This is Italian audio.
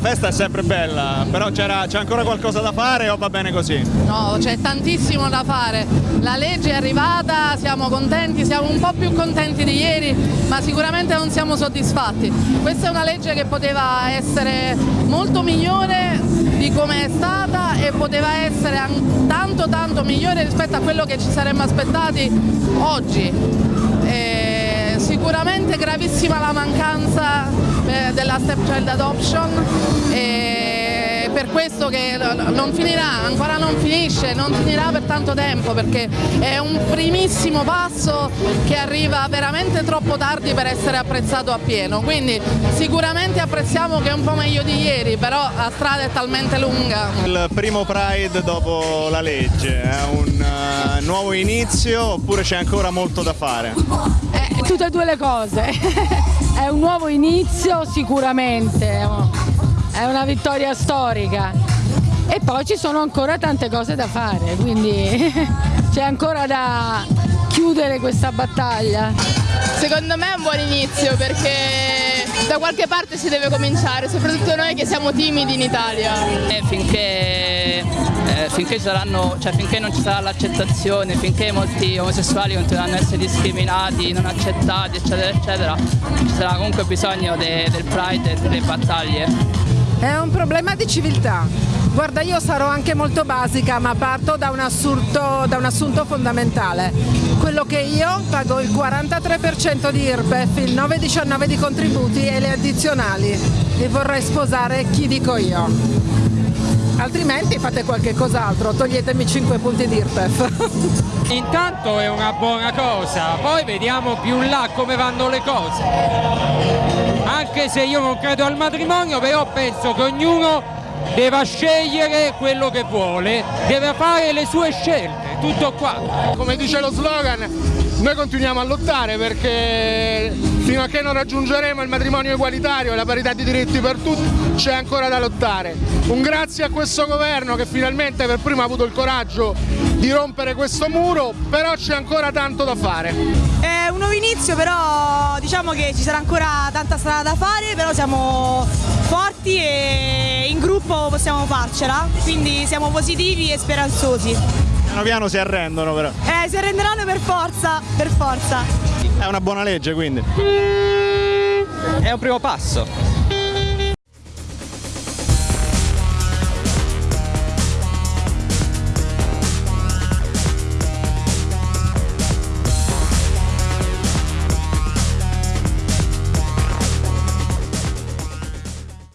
festa è sempre bella, però c'è ancora qualcosa da fare o va bene così? No, c'è tantissimo da fare. La legge è arrivata, siamo contenti, siamo un po' più contenti di ieri, ma sicuramente non siamo soddisfatti. Questa è una legge che poteva essere molto migliore di come è stata e poteva essere tanto tanto migliore rispetto a quello che ci saremmo aspettati oggi. Sicuramente gravissima la mancanza eh, della step child adoption e per questo che non finirà, ancora non finisce, non finirà per tanto tempo perché è un primissimo passo che arriva veramente troppo tardi per essere apprezzato appieno, quindi sicuramente apprezziamo che è un po' meglio di ieri, però la strada è talmente lunga. Il primo Pride dopo la legge è un uh, nuovo inizio oppure c'è ancora molto da fare? Eh, tutte e due le cose. è un nuovo inizio sicuramente, è una vittoria storica e poi ci sono ancora tante cose da fare, quindi c'è ancora da chiudere questa battaglia. Secondo me è un buon inizio perché da qualche parte si deve cominciare, soprattutto noi che siamo timidi in Italia. E finché finché, saranno, cioè, finché, non ci sarà l'accettazione, finché molti omosessuali continueranno ad essere discriminati, non accettati, eccetera, eccetera, ci sarà comunque bisogno de, del Pride e delle battaglie. È un problema di civiltà. Guarda, io sarò anche molto basica, ma parto da un, assurdo, da un assunto fondamentale. Quello che io pago il 43% di IRPEF, il 9,19% di contributi e le addizionali. E vorrei sposare chi dico io altrimenti fate qualche cos'altro, toglietemi 5 punti di IRPEF. Intanto è una buona cosa, poi vediamo più in là come vanno le cose. Anche se io non credo al matrimonio, però penso che ognuno deve scegliere quello che vuole, deve fare le sue scelte, tutto qua. Come dice lo slogan, noi continuiamo a lottare perché fino a che non raggiungeremo il matrimonio egualitario e la parità di diritti per tutti c'è ancora da lottare. Un grazie a questo governo che finalmente per primo ha avuto il coraggio di rompere questo muro, però c'è ancora tanto da fare. È un nuovo inizio, però diciamo che ci sarà ancora tanta strada da fare, però siamo forti e in gruppo possiamo farcela, quindi siamo positivi e speranzosi. Piano piano si arrendono però. Eh, si arrenderanno per forza, per forza. È una buona legge quindi. È un primo passo.